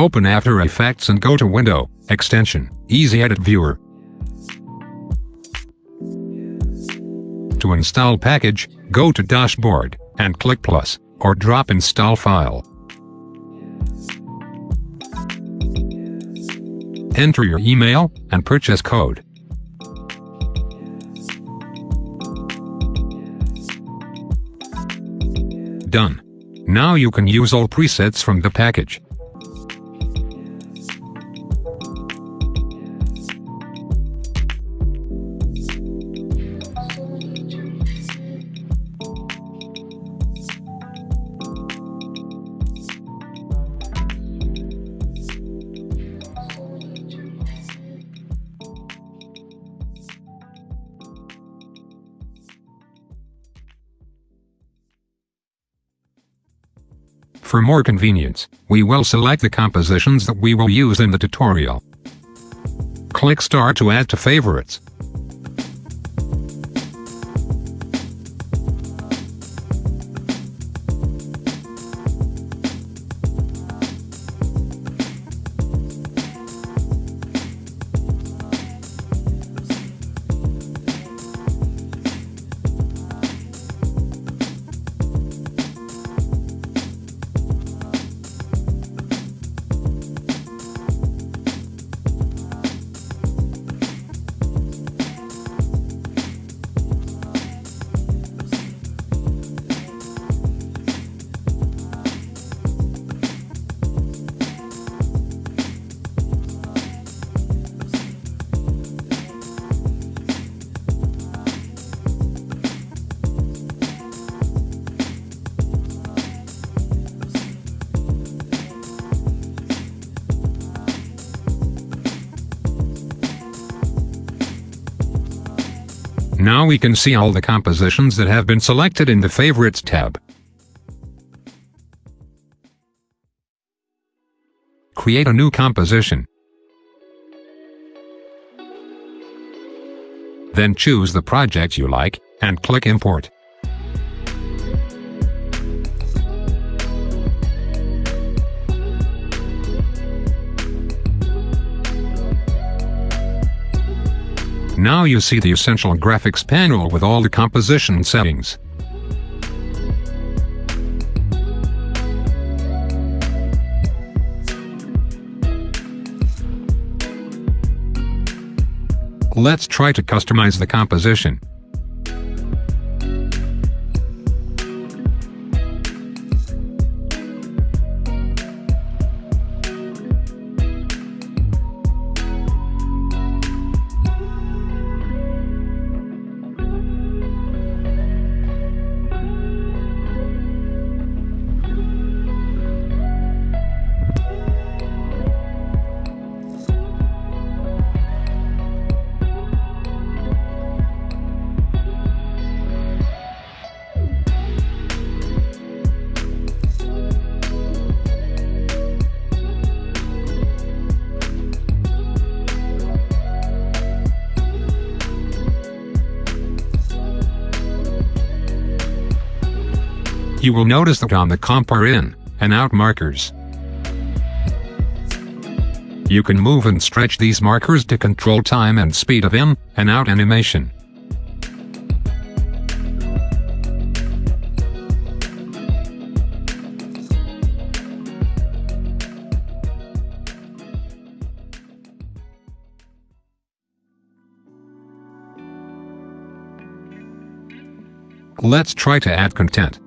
Open After Effects and go to Window, Extension, Easy Edit Viewer. To install package, go to Dashboard, and click Plus, or drop Install File. Enter your email, and purchase code. Done. Now you can use all presets from the package. For more convenience, we will select the compositions that we will use in the tutorial. Click Start to add to favorites. Now we can see all the compositions that have been selected in the Favorites tab. Create a new composition. Then choose the project you like, and click Import. Now you see the essential graphics panel with all the composition settings. Let's try to customize the composition. You will notice that on the comp are in and out markers. You can move and stretch these markers to control time and speed of in and out animation. Let's try to add content.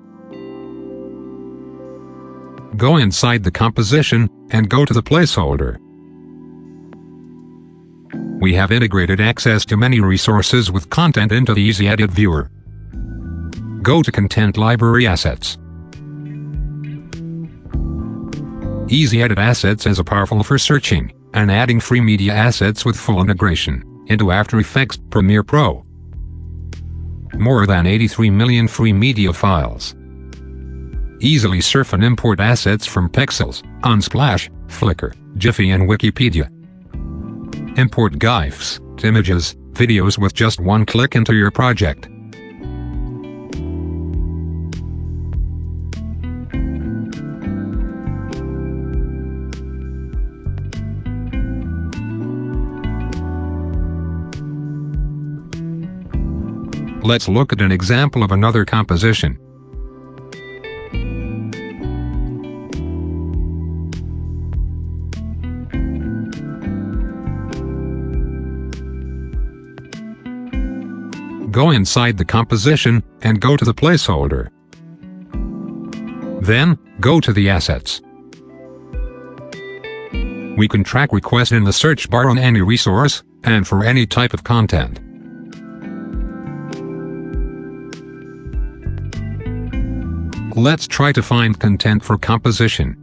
Go inside the composition, and go to the placeholder. We have integrated access to many resources with content into the Easy Edit viewer. Go to Content Library Assets. Easy Edit Assets is a powerful for searching and adding free media assets with full integration into After Effects Premiere Pro. More than 83 million free media files. Easily surf and import assets from Pexels, Unsplash, Flickr, Giphy and Wikipedia. Import GIFs, images, videos with just one click into your project. Let's look at an example of another composition. Go inside the composition, and go to the placeholder. Then, go to the assets. We can track requests in the search bar on any resource, and for any type of content. Let's try to find content for composition.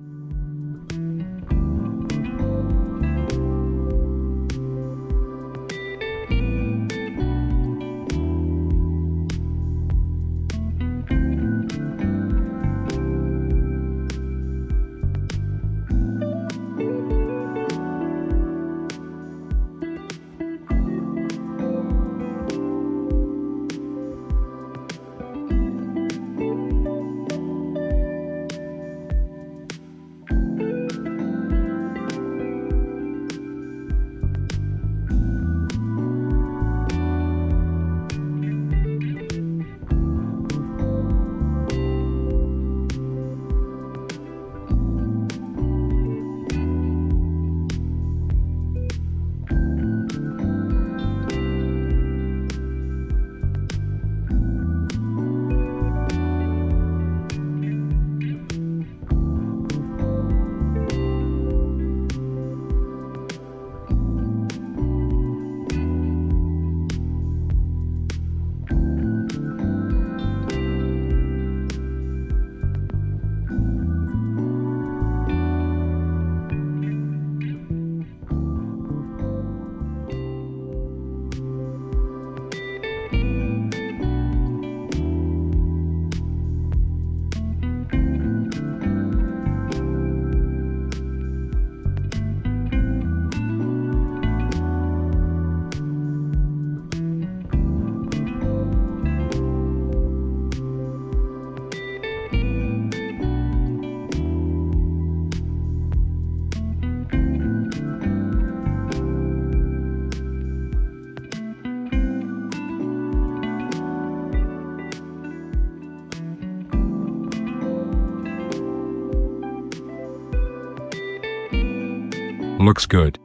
Looks good.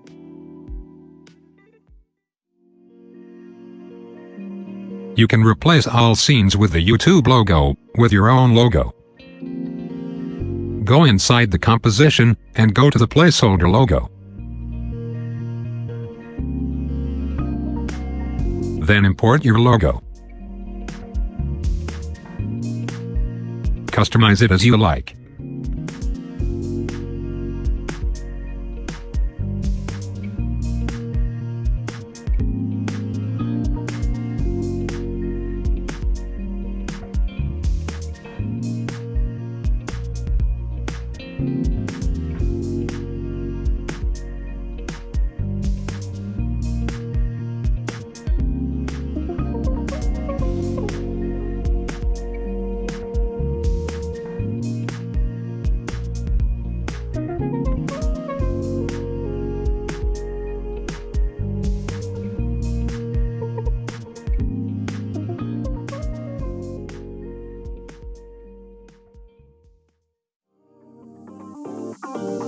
You can replace all scenes with the YouTube logo, with your own logo. Go inside the composition, and go to the placeholder logo. Then import your logo. Customize it as you like.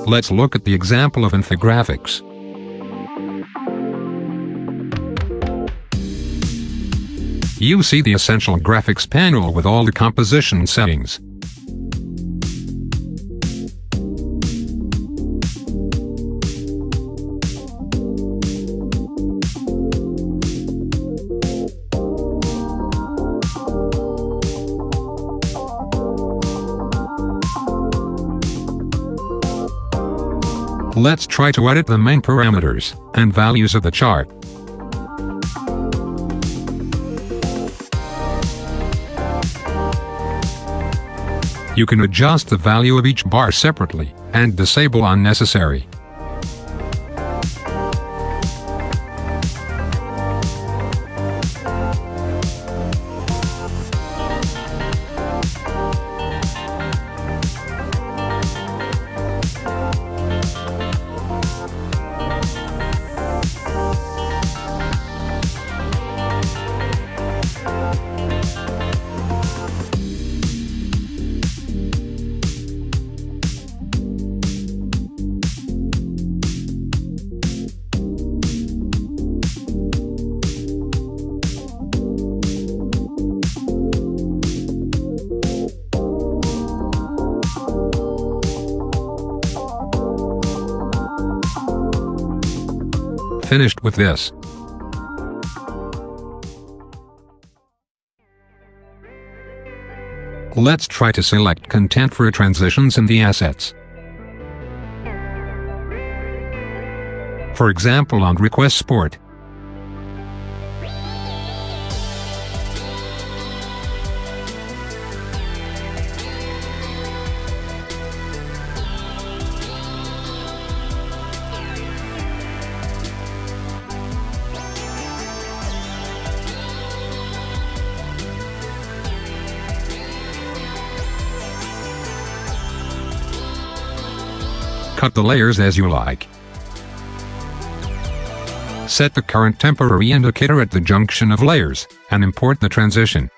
Let's look at the example of infographics. You see the essential graphics panel with all the composition settings. Let's try to edit the main parameters and values of the chart. You can adjust the value of each bar separately and disable unnecessary. Finished with this. Let's try to select content for transitions in the assets. For example on Request Sport. Cut the layers as you like. Set the current temporary indicator at the junction of layers, and import the transition.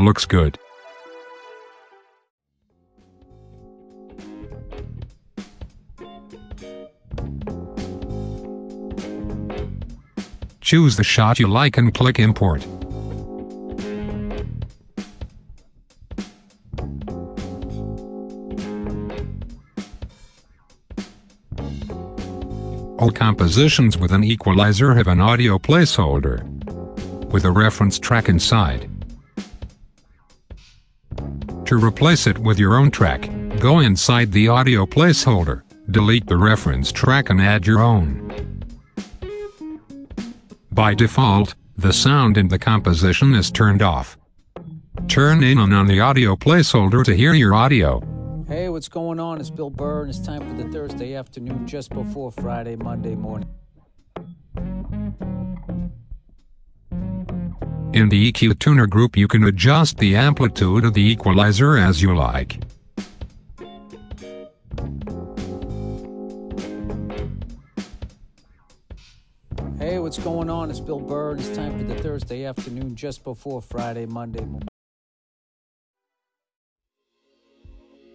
Looks good. Choose the shot you like and click import. All compositions with an equalizer have an audio placeholder with a reference track inside. To replace it with your own track, go inside the audio placeholder, delete the reference track and add your own. By default, the sound in the composition is turned off. Turn in and on the audio placeholder to hear your audio. Hey, what's going on? It's Bill Burr, and it's time for the Thursday afternoon just before Friday, Monday morning. In the EQ Tuner group you can adjust the amplitude of the equalizer as you like. What's going on? It's Bill Burr, it's time for the Thursday afternoon just before Friday, Monday.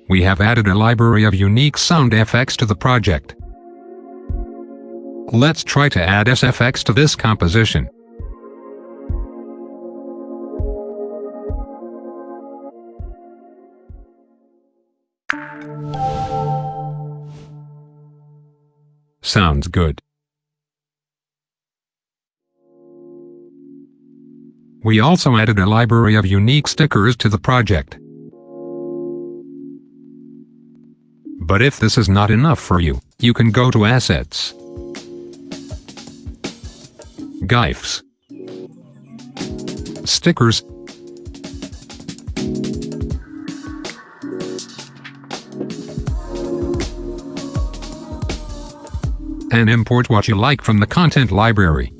We have added a library of unique sound effects to the project. Let's try to add SFX to this composition. Sounds good. We also added a library of unique stickers to the project. But if this is not enough for you, you can go to Assets, GIFs, Stickers, and import what you like from the content library.